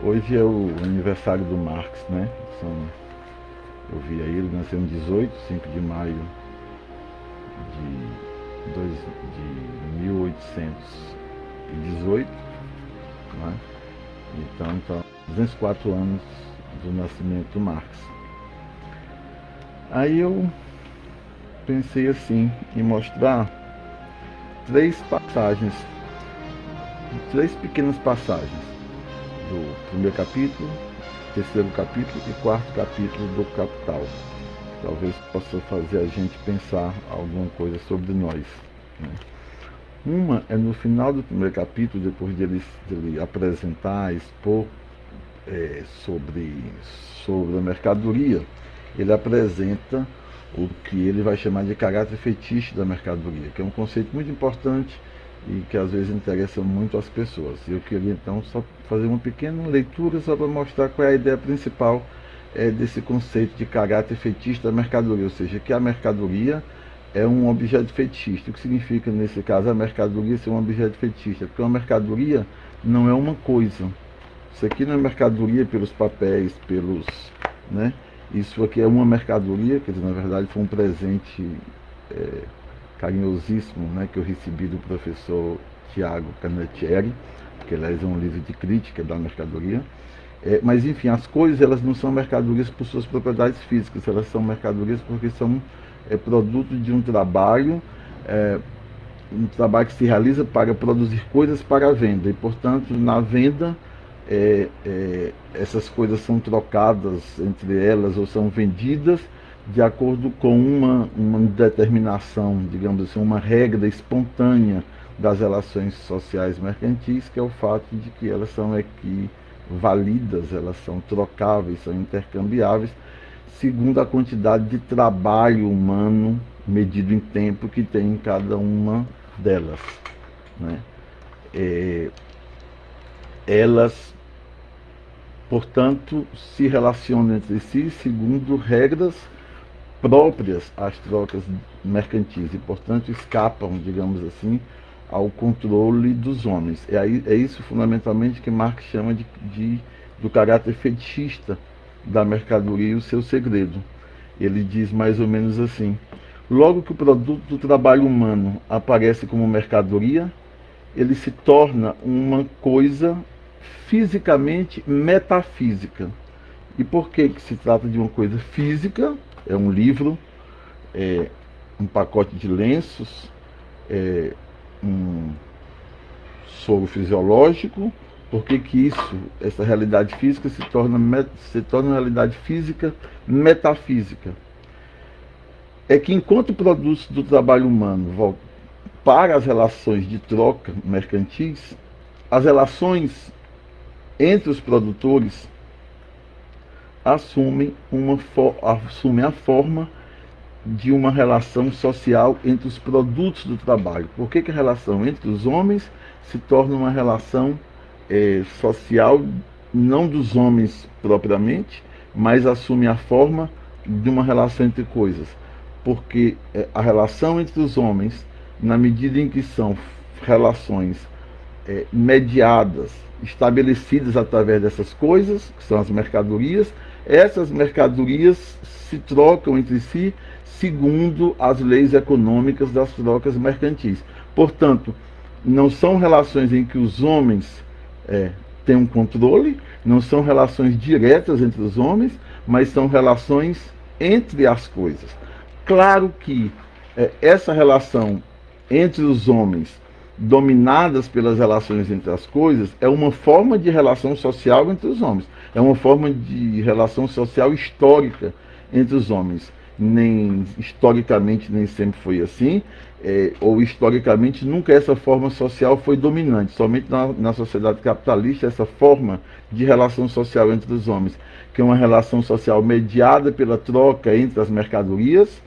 Hoje é o aniversário do Marx, né? São, eu vi aí, ele nasceu em 18, 5 de maio de, dois, de 1818, né? Então, então, 204 anos do nascimento do Marx. Aí eu pensei assim, em mostrar três passagens, três pequenas passagens do primeiro capítulo, terceiro capítulo e quarto capítulo do Capital. Talvez possa fazer a gente pensar alguma coisa sobre nós. Né? Uma é no final do primeiro capítulo, depois dele, dele apresentar, expor é, sobre, sobre a mercadoria, ele apresenta o que ele vai chamar de caráter fetiche da mercadoria, que é um conceito muito importante e que às vezes interessa muito às pessoas. Eu queria então só fazer uma pequena leitura só para mostrar qual é a ideia principal é, desse conceito de caráter fetiche da mercadoria, ou seja, que a mercadoria é um objeto fetichista. O que significa, nesse caso, a mercadoria ser um objeto fetichista? Porque uma mercadoria não é uma coisa. Isso aqui não é mercadoria pelos papéis, pelos... Né? Isso aqui é uma mercadoria, quer dizer, na verdade foi um presente é, carinhosíssimo né, que eu recebi do professor Tiago Canettieri, que aliás é um livro de crítica da mercadoria. É, mas enfim, as coisas elas não são mercadorias por suas propriedades físicas, elas são mercadorias porque são é, produto de um trabalho, é, um trabalho que se realiza para produzir coisas para a venda. E portanto, na venda, é, é, essas coisas são trocadas entre elas ou são vendidas de acordo com uma, uma determinação, digamos assim, uma regra espontânea das relações sociais mercantis, que é o fato de que elas são equivalidas, elas são trocáveis, são intercambiáveis, segundo a quantidade de trabalho humano medido em tempo que tem em cada uma delas. Né? É, elas, portanto, se relacionam entre si segundo regras próprias às trocas mercantis e, portanto, escapam, digamos assim, ao controle dos homens. É, é isso fundamentalmente que Marx chama de, de, do caráter fetichista da mercadoria e o seu segredo. Ele diz mais ou menos assim: logo que o produto do trabalho humano aparece como mercadoria, ele se torna uma coisa fisicamente metafísica. E por que, que se trata de uma coisa física? É um livro, é um pacote de lenços, é um soro fisiológico, por que isso, essa realidade física se torna, se torna realidade física metafísica? É que enquanto produtos do trabalho humano para as relações de troca mercantis, as relações entre os produtores assumem, uma, assumem a forma de uma relação social entre os produtos do trabalho. Por que, que a relação entre os homens se torna uma relação é, social, não dos homens propriamente, mas assume a forma de uma relação entre coisas? Porque é, a relação entre os homens, na medida em que são relações é, mediadas, estabelecidas através dessas coisas, que são as mercadorias, essas mercadorias se trocam entre si segundo as leis econômicas das trocas mercantis. Portanto, não são relações em que os homens é, têm um controle, não são relações diretas entre os homens, mas são relações entre as coisas. Claro que é, essa relação entre os homens dominadas pelas relações entre as coisas, é uma forma de relação social entre os homens. É uma forma de relação social histórica entre os homens. Nem historicamente nem sempre foi assim, é, ou historicamente nunca essa forma social foi dominante. Somente na, na sociedade capitalista essa forma de relação social entre os homens, que é uma relação social mediada pela troca entre as mercadorias,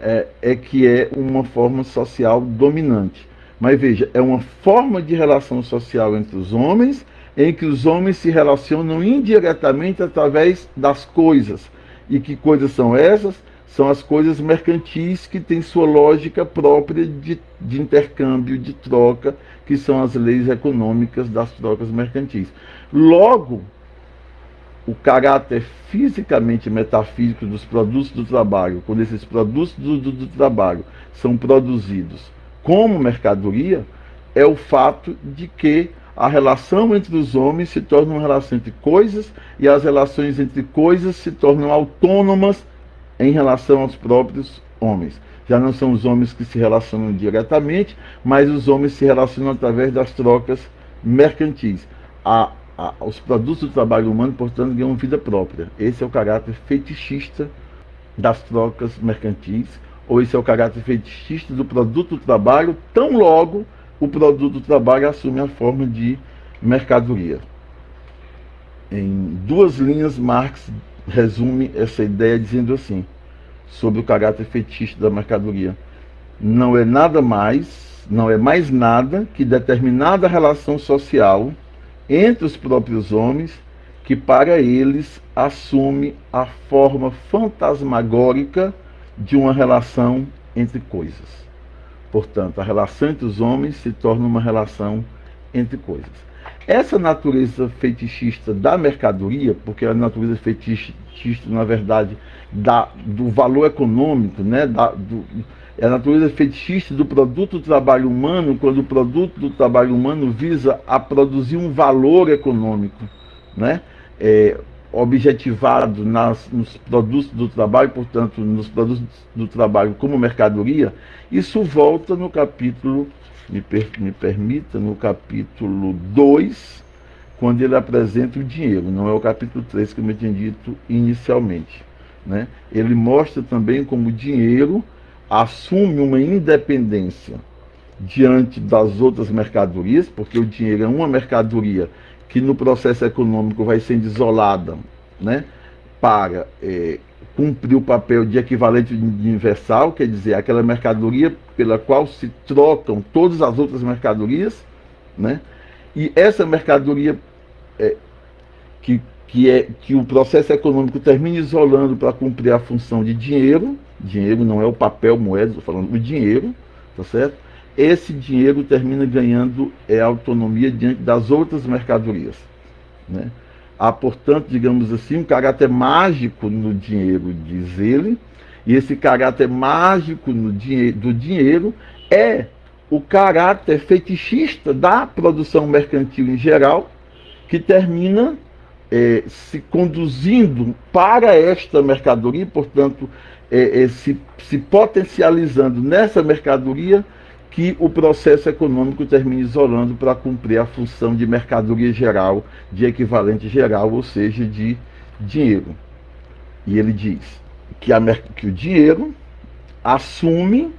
é, é que é uma forma social dominante. Mas veja, é uma forma de relação social entre os homens em que os homens se relacionam indiretamente através das coisas. E que coisas são essas? São as coisas mercantis que têm sua lógica própria de, de intercâmbio, de troca, que são as leis econômicas das trocas mercantis. Logo, o caráter fisicamente metafísico dos produtos do trabalho, quando esses produtos do, do, do trabalho são produzidos como mercadoria, é o fato de que a relação entre os homens se torna uma relação entre coisas e as relações entre coisas se tornam autônomas em relação aos próprios homens. Já não são os homens que se relacionam diretamente, mas os homens se relacionam através das trocas mercantis. A, a, os produtos do trabalho humano, portanto, ganham vida própria. Esse é o caráter fetichista das trocas mercantis, ou esse é o caráter fetichista do produto do trabalho, tão logo o produto do trabalho assume a forma de mercadoria. Em duas linhas, Marx resume essa ideia dizendo assim, sobre o caráter fetiche da mercadoria. Não é nada mais, não é mais nada que determinada relação social entre os próprios homens que para eles assume a forma fantasmagórica de uma relação entre coisas. Portanto, a relação entre os homens se torna uma relação entre coisas. Essa natureza fetichista da mercadoria, porque a natureza fetichista, na verdade, da, do valor econômico, né, da, do, é a natureza fetichista do produto do trabalho humano, quando o produto do trabalho humano visa a produzir um valor econômico, né, é, objetivado nas, nos produtos do trabalho, portanto, nos produtos do trabalho como mercadoria, isso volta no capítulo, me, per, me permita, no capítulo 2, quando ele apresenta o dinheiro, não é o capítulo 3 que eu tinha dito inicialmente. Né? Ele mostra também como o dinheiro assume uma independência diante das outras mercadorias, porque o dinheiro é uma mercadoria que no processo econômico vai sendo isolada né, para é, cumprir o papel de equivalente universal, quer dizer, aquela mercadoria pela qual se trocam todas as outras mercadorias, né? E essa mercadoria é, que, que, é, que o processo econômico termina isolando para cumprir a função de dinheiro, dinheiro não é o papel moeda, estou falando do dinheiro, tá certo? Esse dinheiro termina ganhando é, autonomia diante das outras mercadorias, né? Há, portanto, digamos assim, um caráter mágico no dinheiro, diz ele, e esse caráter mágico no dinhe do dinheiro é o caráter fetichista da produção mercantil em geral, que termina é, se conduzindo para esta mercadoria, portanto, é, é, se, se potencializando nessa mercadoria que o processo econômico termina isolando para cumprir a função de mercadoria geral, de equivalente geral, ou seja, de dinheiro. E ele diz que, a, que o dinheiro assume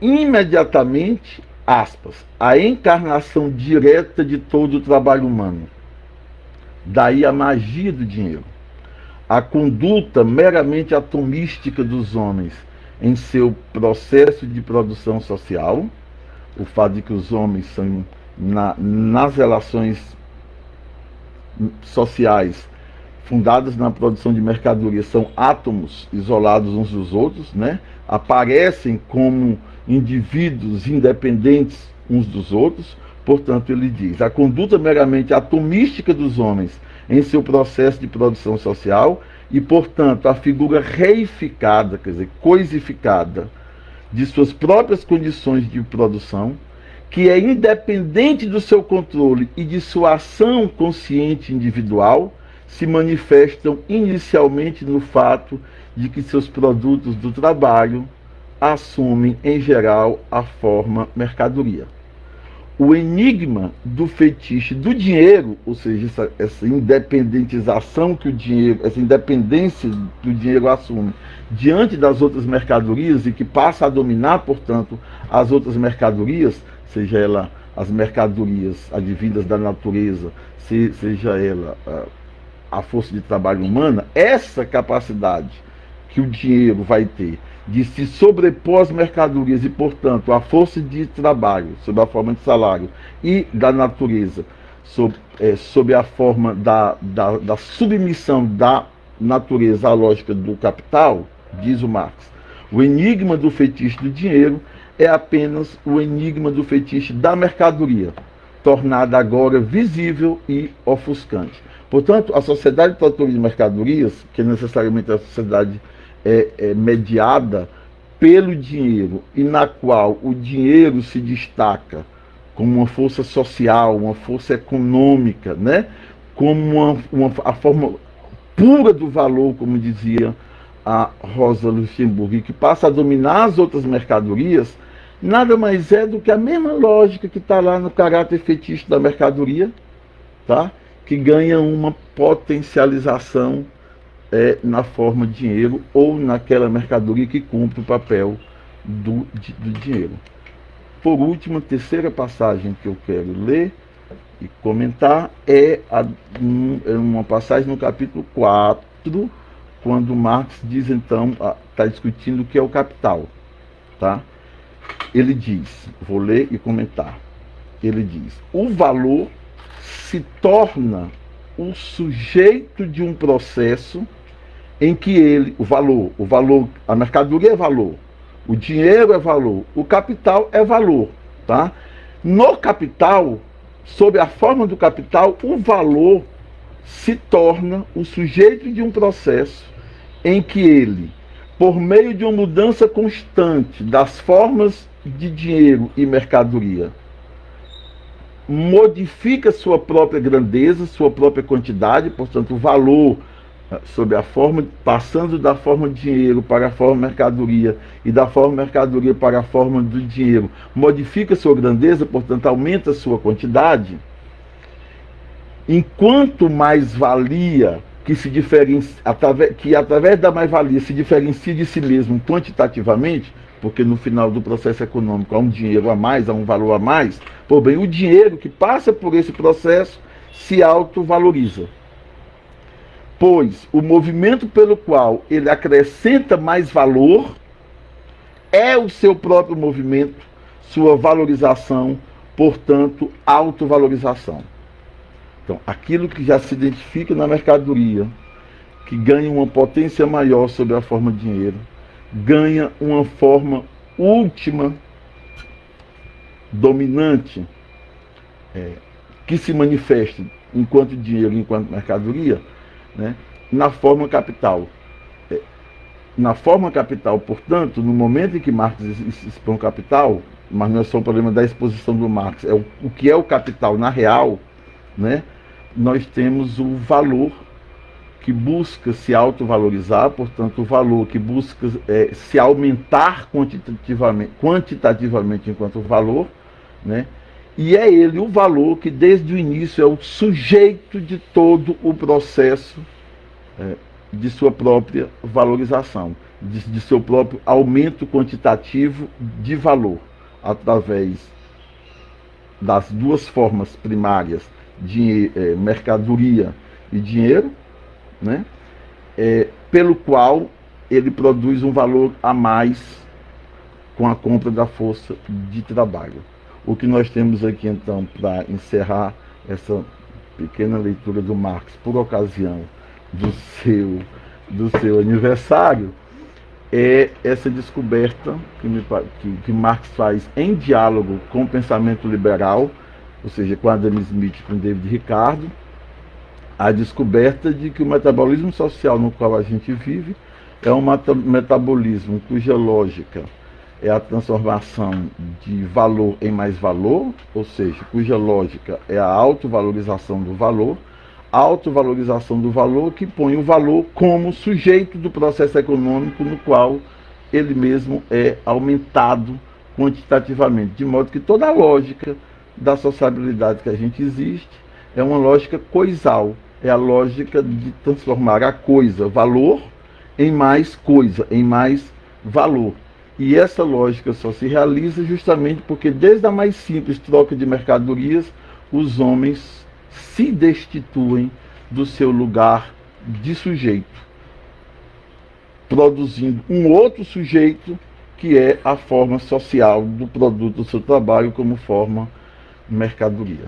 imediatamente, aspas, a encarnação direta de todo o trabalho humano. Daí a magia do dinheiro. A conduta meramente atomística dos homens em seu processo de produção social, o fato de que os homens são, na, nas relações sociais fundadas na produção de mercadorias, são átomos isolados uns dos outros, né? aparecem como indivíduos independentes uns dos outros. Portanto, ele diz: a conduta meramente atomística dos homens em seu processo de produção social e, portanto, a figura reificada, quer dizer, coisificada de suas próprias condições de produção, que é independente do seu controle e de sua ação consciente individual, se manifestam inicialmente no fato de que seus produtos do trabalho assumem, em geral, a forma mercadoria o enigma do fetiche do dinheiro, ou seja, essa, essa, independentização que o dinheiro, essa independência que o dinheiro assume diante das outras mercadorias e que passa a dominar, portanto, as outras mercadorias, seja ela as mercadorias advindas da natureza, se, seja ela a, a força de trabalho humana, essa capacidade que o dinheiro vai ter de se sobrepor às mercadorias e, portanto, a força de trabalho, sob a forma de salário, e da natureza, sob, é, sob a forma da, da, da submissão da natureza à lógica do capital, diz o Marx. O enigma do fetiche do dinheiro é apenas o enigma do fetiche da mercadoria, tornada agora visível e ofuscante. Portanto, a sociedade produtora de mercadorias, que necessariamente é a sociedade é, é mediada pelo dinheiro e na qual o dinheiro se destaca como uma força social, uma força econômica, né? como uma, uma, a forma pura do valor, como dizia a Rosa Luxemburgo, que passa a dominar as outras mercadorias, nada mais é do que a mesma lógica que está lá no caráter fetiche da mercadoria, tá? que ganha uma potencialização é, na forma de dinheiro ou naquela mercadoria que cumpre o papel do, do dinheiro. Por último, a terceira passagem que eu quero ler e comentar é, a, um, é uma passagem no capítulo 4, quando Marx diz então, está discutindo o que é o capital. Tá? Ele diz, vou ler e comentar. Ele diz: o valor se torna o sujeito de um processo em que ele, o valor, o valor, a mercadoria é valor, o dinheiro é valor, o capital é valor, tá? No capital, sob a forma do capital, o valor se torna o sujeito de um processo em que ele, por meio de uma mudança constante das formas de dinheiro e mercadoria, modifica sua própria grandeza, sua própria quantidade, portanto, o valor sob a forma, passando da forma dinheiro para a forma mercadoria e da forma mercadoria para a forma do dinheiro, modifica sua grandeza, portanto aumenta sua quantidade, enquanto mais valia que se diferencia, através, que através da mais-valia se diferencia de si mesmo quantitativamente, porque no final do processo econômico há um dinheiro a mais, há um valor a mais, por bem, o dinheiro que passa por esse processo se autovaloriza pois o movimento pelo qual ele acrescenta mais valor é o seu próprio movimento, sua valorização, portanto, autovalorização. Então, aquilo que já se identifica na mercadoria, que ganha uma potência maior sobre a forma de dinheiro, ganha uma forma última, dominante, é, que se manifesta enquanto dinheiro, enquanto mercadoria, né, na forma capital. É, na forma capital, portanto, no momento em que Marx expõe o capital, mas não é só o problema da exposição do Marx, é o, o que é o capital na real, né, nós temos o valor que busca se autovalorizar, portanto, o valor que busca é, se aumentar quantitativamente, quantitativamente enquanto valor, né? E é ele o valor que desde o início é o sujeito de todo o processo é, de sua própria valorização, de, de seu próprio aumento quantitativo de valor, através das duas formas primárias de é, mercadoria e dinheiro, né? É, pelo qual ele produz um valor a mais com a compra da força de trabalho. O que nós temos aqui então para encerrar essa pequena leitura do Marx por ocasião do seu, do seu aniversário é essa descoberta que, me, que, que Marx faz em diálogo com o pensamento liberal, ou seja, com Adam Smith e com David Ricardo, a descoberta de que o metabolismo social no qual a gente vive é um metabolismo cuja lógica é a transformação de valor em mais valor, ou seja, cuja lógica é a autovalorização do valor, autovalorização do valor que põe o valor como sujeito do processo econômico no qual ele mesmo é aumentado quantitativamente, de modo que toda a lógica da sociabilidade que a gente existe é uma lógica coisal, é a lógica de transformar a coisa, valor, em mais coisa, em mais valor. E essa lógica só se realiza justamente porque, desde a mais simples troca de mercadorias, os homens se destituem do seu lugar de sujeito, produzindo um outro sujeito que é a forma social do produto do seu trabalho como forma mercadoria.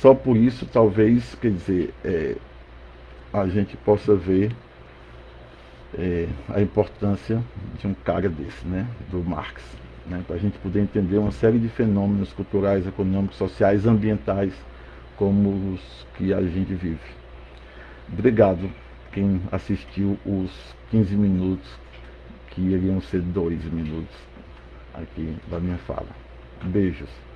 Só por isso, talvez, quer dizer, é, a gente possa ver é, a importância de um cara desse, né, do Marx, né, para a gente poder entender uma série de fenômenos culturais, econômicos, sociais, ambientais, como os que a gente vive. Obrigado quem assistiu os 15 minutos, que iriam ser dois minutos aqui da minha fala. Beijos.